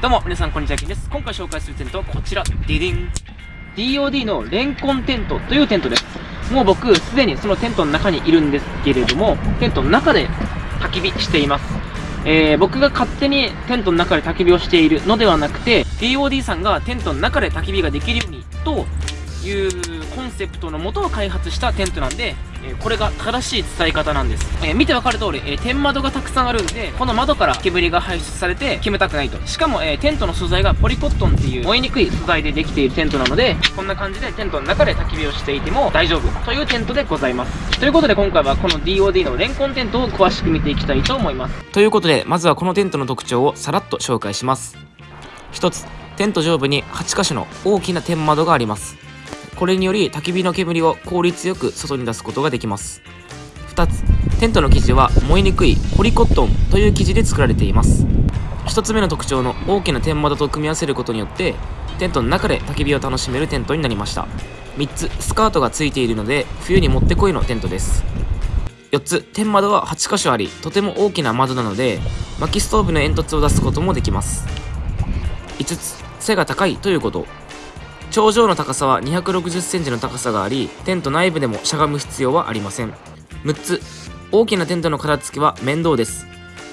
どうも、皆さん、こんにちは、きんです。今回紹介するテントはこちら、ディディン。DOD のレンコンテントというテントです。もう僕、すでにそのテントの中にいるんですけれども、テントの中で焚き火しています。えー、僕が勝手にテントの中で焚き火をしているのではなくて、DOD さんがテントの中で焚き火ができるようにというコンセプトのもとを開発したテントなんで、えこれが正しい伝え方なんです。え見てわかる通り、え天窓がたくさんあるんで、この窓から煙が排出されて煙たくないと。しかも、えテントの素材がポリコットンっていう燃えにくい素材でできているテントなので、こんな感じでテントの中で焚き火をしていても大丈夫というテントでございます。ということで今回はこの DOD のレンコンテントを詳しく見ていきたいと思います。ということで、まずはこのテントの特徴をさらっと紹介します。1つ、テント上部に8箇所の大きな天窓があります。これにより焚き火の煙を効率よく外に出すことができます。2つテントの生地は燃えにくいポリコットンという生地で作られています。1つ目の特徴の大きな天窓と組み合わせることによってテントの中で焚き火を楽しめるテントになりました。3つスカートがついているので冬にもってこいのテントです。4つ天窓は8箇所ありとても大きな窓なので薪ストーブの煙突を出すこともできます。5つ背が高いということ。頂上の高さは260センチの高さがありテント内部でもしゃがむ必要はありません。6つ。大きなテントの片付けは面倒です。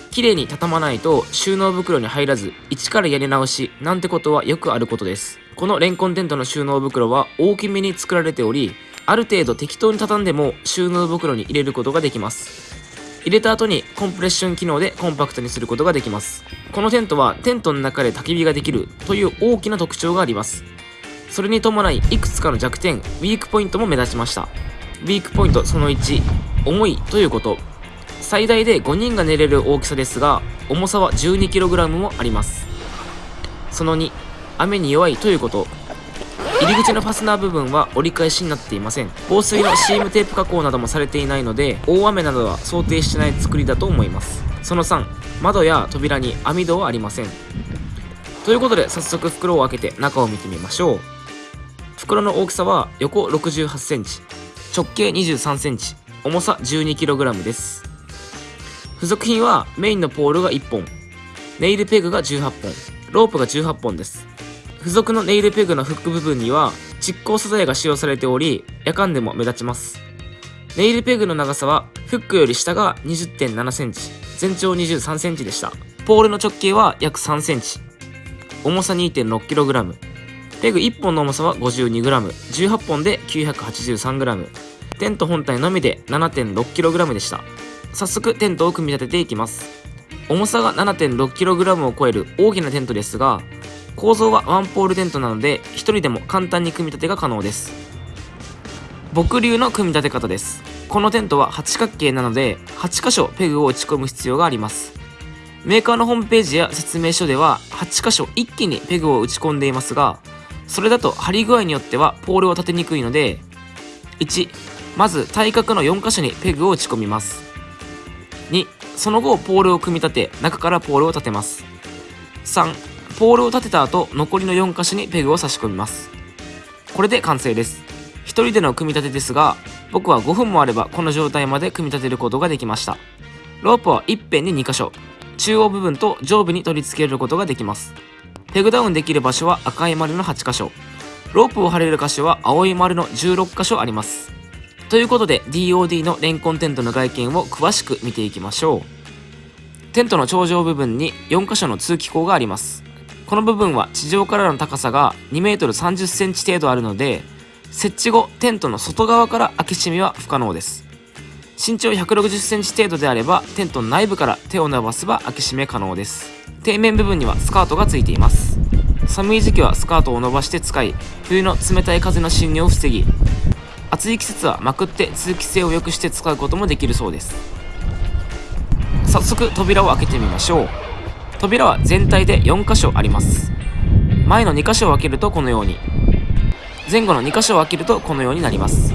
綺麗に畳まないと収納袋に入らず一からやり直しなんてことはよくあることです。このレンコンテントの収納袋は大きめに作られておりある程度適当に畳んでも収納袋に入れることができます。入れた後にコンプレッション機能でコンパクトにすることができます。このテントはテントの中で焚き火ができるという大きな特徴があります。それに伴いいくつかの弱点ウィークポイントも目立ちました。ウィークポイントその1重いということ。最大で5人が寝れる大きさですが重さは 12kg もあります。その2雨に弱いということ。入り口のファスナー部分は折り返しになっていません。防水のシームテープ加工などもされていないので大雨などは想定してない作りだと思います。その3窓や扉に網戸はありません。ということで早速袋を開けて中を見てみましょう。袋の大きさは横68センチ直径23センチ重さ 12kg です。付属品はメインのポールが1本ネイルペグが18本ロープが18本です。付属のネイルペグのフック部分には蓄光素材が使用されており夜間でも目立ちます。ネイルペグの長さはフックより下が20.7センチ全長23センチでした。ポールの直径は約3センチ重さ 2.6kg ペグ1本の重さは 52g18 本で 983g テント本体のみで 7.6kg でした。早速テントを組み立てていきます。重さが 7.6kg を超える大きなテントですが構造はワンポールテントなので1人でも簡単に組み立てが可能です。僕流の組み立て方です。このテントは八角形なので8箇所ペグを打ち込む必要があります。メーカーのホームページや説明書では8箇所一気にペグを打ち込んでいますがそれだと張り具合によってはポールを立てにくいので1まず対角の4箇所にペグを打ち込みます。2その後ポールを組み立て中からポールを立てます。3ポールを立てた後残りの4箇所にペグを差し込みます。これで完成です。1人での組み立てですが僕は5分もあればこの状態まで組み立てることができました。ロープは一辺に2箇所。中央部分と上部に取り付けることができます。ペグダウンできる場所は赤い丸の8箇所。ロープを張れる箇所は青い丸の16箇所あります。ということで DOD のレンコンテントの外見を詳しく見ていきましょう。テントの頂上部分に4箇所の通気口があります。この部分は地上からの高さが 2m30cm 程度あるので設置後テントの外側から開け閉めは不可能です。身長 160cm 程度であればテントの内部から手を伸ばせば開け閉め可能です。底面部分にはスカートがついています。寒い時期はスカートを伸ばして使い冬の冷たい風の侵入を防ぎ暑い季節はまくって通気性を良くして使うこともできるそうです。早速扉を開けてみましょう。扉は全体で4箇所あります。前の2箇所を開けるとこのように。前後の2箇所を開けるとこのようになります。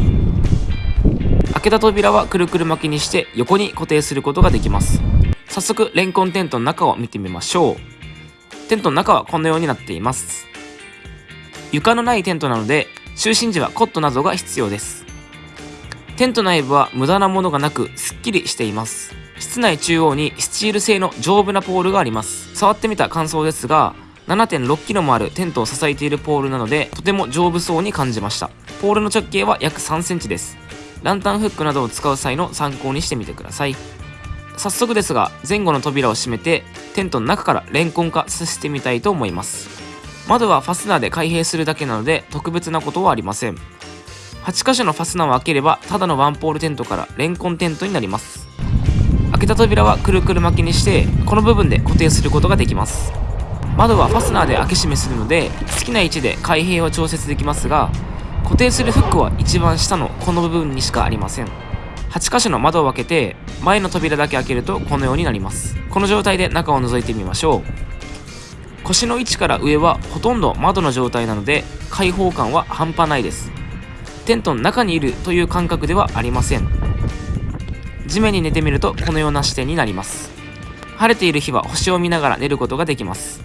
開けた扉はくるくる巻きにして横に固定することができます。早速レンコンテントの中を見てみましょう。テントの中はこのようになっています。床のないテントなので就寝時はコットなどが必要です。テント内部は無駄なものがなくすっきりしています。室内中央にスチール製の丈夫なポールがあります。触ってみた感想ですが 7.6kg もあるテントを支えているポールなのでとても丈夫そうに感じました。ポールの直径は約 3cm です。ランタンフックなどを使う際の参考にしてみてください。早速ですが前後の扉を閉めてテントの中からレンコン化させてみたいと思います。窓はファスナーで開閉するだけなので特別なことはありません。8箇所のファスナーを開ければただのワンポールテントからレンコンテントになります。開けた扉はくるくる巻きにしてこの部分で固定することができます。窓はファスナーで開け閉めするので好きな位置で開閉を調節できますが固定するフックは一番下のこの部分にしかありません。8箇所の窓を開けて前の扉だけ開けるとこのようになります。この状態で中を覗いてみましょう。腰の位置から上はほとんど窓の状態なので開放感は半端ないです。テントの中にいるという感覚ではありません。地面に寝てみるとこのような視点になります。晴れている日は星を見ながら寝ることができます。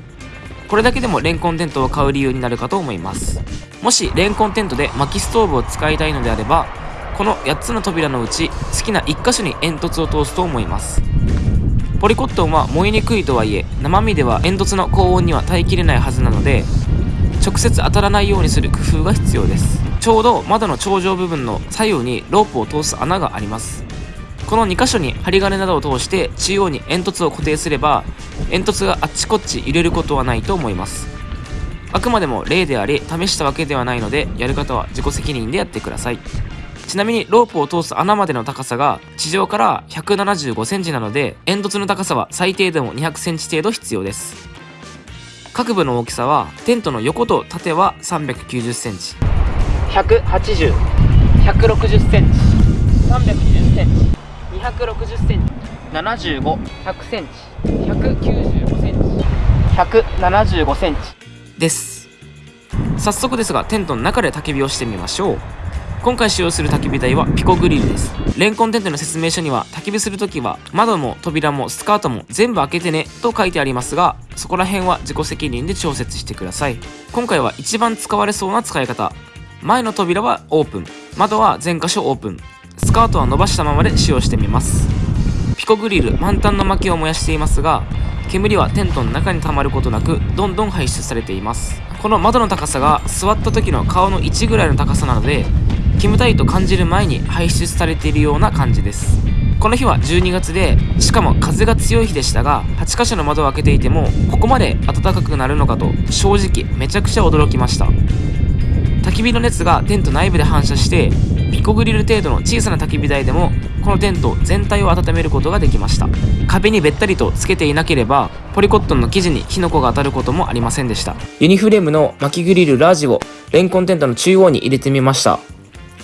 これだけでもレンコンテントを買う理由になるかと思います。もしレンコンテントで薪ストーブを使いたいのであればこの8つの扉のうち好きな1箇所に煙突を通すと思います。ポリコットンは燃えにくいとはいえ生身では煙突の高温には耐えきれないはずなので直接当たらないようにする工夫が必要です。ちょうど窓の頂上部分の左右にロープを通す穴があります。この2箇所に針金などを通して中央に煙突を固定すれば煙突があっちこっち入れることはないと思います。あくまでも例であり試したわけではないのでやる方は自己責任でやってください。ちなみにロープを通す穴までの高さが地上から175センチなので煙突の高さは最低でも200センチ程度必要です。各部の大きさはテントの横と縦は390センチ。180、160センチ、320センチ、260センチ、75、100センチ、195センチ、175センチ。です。早速ですがテントの中で焚き火をしてみましょう今回使用する焚き火台はピコグリルです。レンコンテントの説明書には焚き火するときは窓も扉もスカートも全部開けてねと書いてありますがそこら辺は自己責任で調節してください。今回は一番使われそうな使い方。前の扉はオープン。窓は全箇所オープン。スカートは伸ばしたままで使用してみます。ピコグリル満タンの薪を燃やしていますが煙はテントの中に溜まることなくどんどん排出されています。この窓の高さが座った時の顔の位置ぐらいの高さなので煙たいと感じる前に排出されているような感じです。この日は12月でしかも風が強い日でしたが8箇所の窓を開けていてもここまで暖かくなるのかと正直めちゃくちゃ驚きました。焚き火の熱がテント内部で反射してピコグリル程度の小さな焚き火台でもこのテント全体を温めることができました。壁にべったりとつけていなければポリコットンの生地に火の粉が当たることもありませんでした。ユニフレームの薪グリルラージをレンコンテントの中央に入れてみました。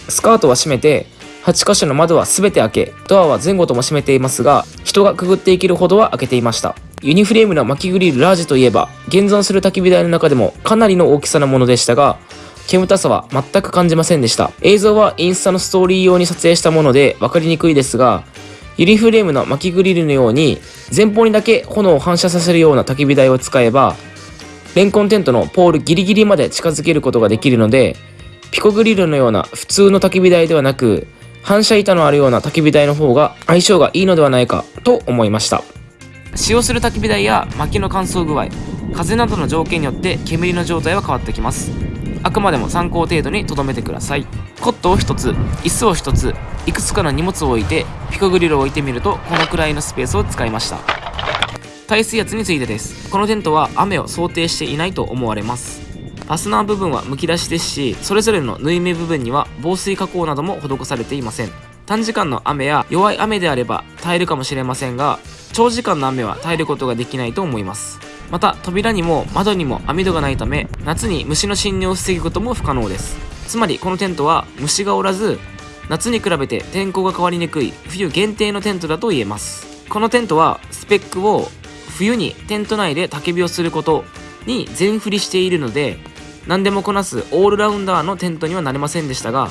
スカートは閉めて8箇所の窓は全て開けドアは前後とも閉めていますが人がくぐっていけるほどは開けていました。ユニフレームの薪グリルラージといえば現存する焚き火台の中でもかなりの大きさのものでしたが煙たさは全く感じませんでした。映像はインスタのストーリー用に撮影したもので分かりにくいですがユニフレームの薪グリルのように前方にだけ炎を反射させるような焚き火台を使えばレンコンテントのポールギリギリまで近づけることができるのでピコグリルのような普通の焚き火台ではなく反射板のあるような焚き火台の方が相性がいいのではないかと思いました。使用する焚き火台や薪の乾燥具合風などの条件によって煙の状態は変わってきます。あくまでも参考程度に留めてください。コットを1つ椅子を1ついくつかの荷物を置いてピコグリルを置いてみるとこのくらいのスペースを使いました。耐水圧についてです。このテントは雨を想定していないと思われます。ファスナー部分はむき出しですしそれぞれの縫い目部分には防水加工なども施されていません。短時間の雨や弱い雨であれば耐えるかもしれませんが長時間の雨は耐えることができないと思います。また扉にも窓にも網戸がないため夏に虫の侵入を防ぐことも不可能です。つまりこのテントは虫がおらず夏に比べて天候が変わりにくい冬限定のテントだと言えます。このテントはスペックを冬にテント内で焚き火をすることに全振りしているので何でもこなすオールラウンダーのテントにはなれませんでしたが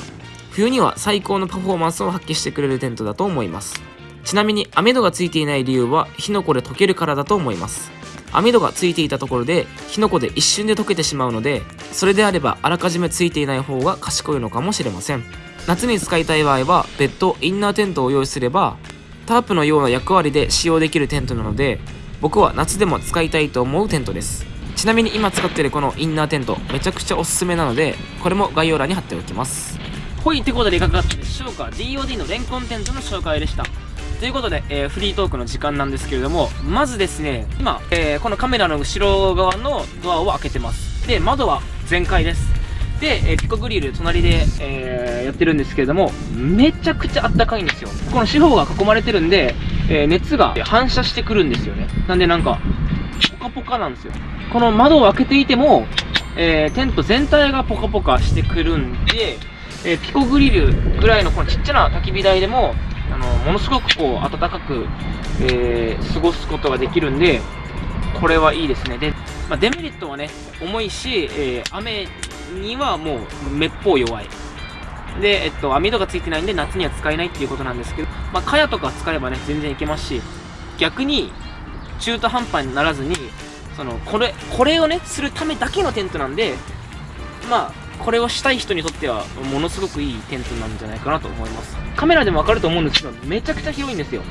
冬には最高のパフォーマンスを発揮してくれるテントだと思います。ちなみに網戸がついていない理由は火の粉で溶けるからだと思います。網戸がついていたところで火の粉で一瞬で溶けてしまうのでそれであればあらかじめついていない方が賢いのかもしれません。夏に使いたい場合は別途インナーテントを用意すればタープのような役割で使用できるテントなので僕は夏でも使いたいと思うテントです。ちなみに今使ってるこのインナーテントめちゃくちゃおすすめなのでこれも概要欄に貼っておきます。ほいってことでいかがだったでしょうか？DOD のレンコンテントの紹介でした。ということで、えー、フリートークの時間なんですけれどもまずですね今、えー、このカメラの後ろ側のドアを開けてます。で窓は全開です。で、えー、ピコグリル隣で、えー、やってるんですけれどもめちゃくちゃあったかいんですよ。この四方が囲まれてるんで、え、熱が反射してくるんですよね。なんでなんかポカポカなんですよ。この窓を開けていても、えー、テント全体がポカポカしてくるんで、えー、ピコグリルぐらいのこのちっちゃな焚き火台でもあのものすごくこう暖かく、えー、過ごすことができるんでこれはいいですね。で、まあ、デメリットはね重いし、え、雨にはもうめっぽう弱い。で、えっと、網戸がついてないんで夏には使えないっていうことなんですけど、まあ、蚊帳とか使えばね全然いけますし逆に中途半端にならずにそのこれこれをねするためだけのテントなんでまあこれをしたい人にとってはものすごくいいテントなんじゃないかなと思います。カメラでもわかると思うんですけどめちゃくちゃ広いんですよ。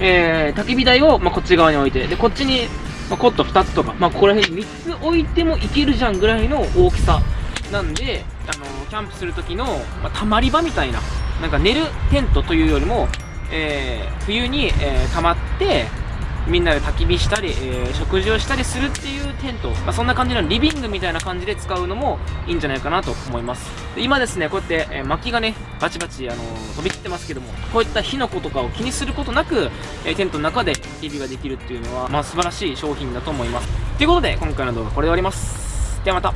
えー、焚き火台を、まあ、こっち側に置いてでこっちに、まあ、コット2つとか、まあ、ここら辺に3つ置いてもいけるじゃんぐらいの大きさなんで、あのー、キャンプする時の、まあ、たまり場みたいななんか寝るテントというよりも、えー、冬に、えー、溜まってみんなで焚き火したり、えー、食事をしたりするっていうテント、まあ、そんな感じのリビングみたいな感じで使うのもいいんじゃないかなと思います。今ですねこうやって、えー、薪がねバチバチ、あのー、飛び散ってますけどもこういった火の粉とかを気にすることなく、えー、テントの中で焚き火ができるっていうのは、まあ、素晴らしい商品だと思います。ということで今回の動画これで終わります。ではまた。